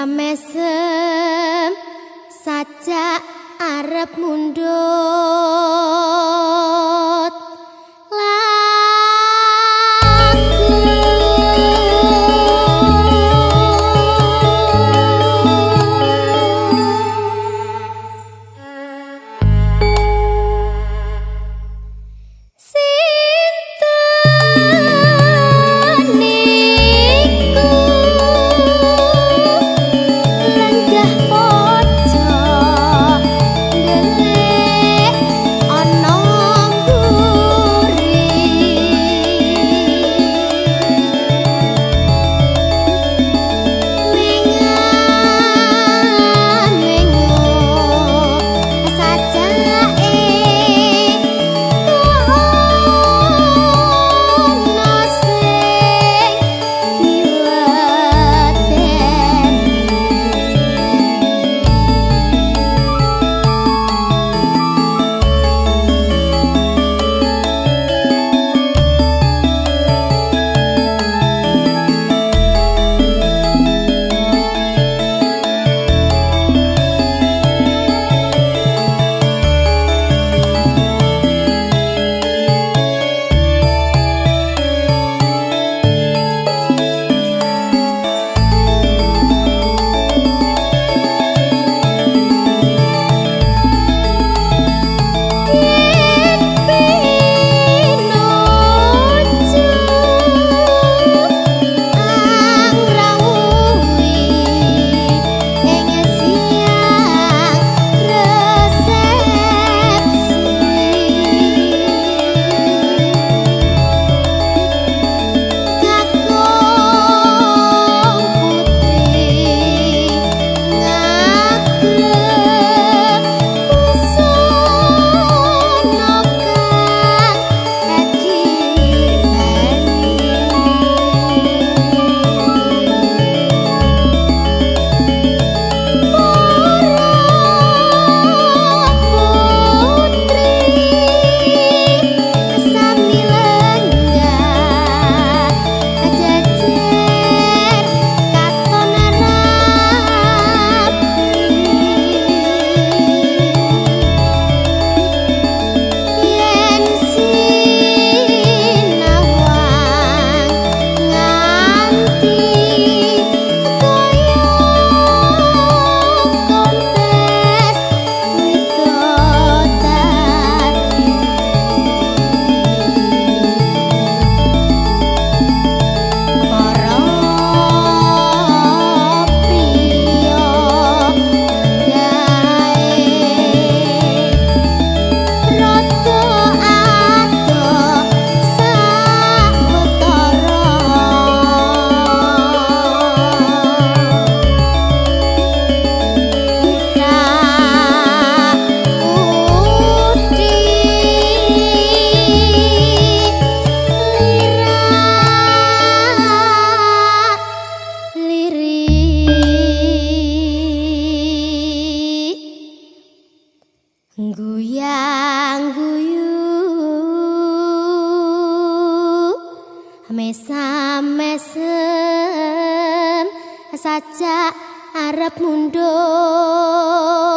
samesem sajak arep mundur mesam mesem saja arep mundur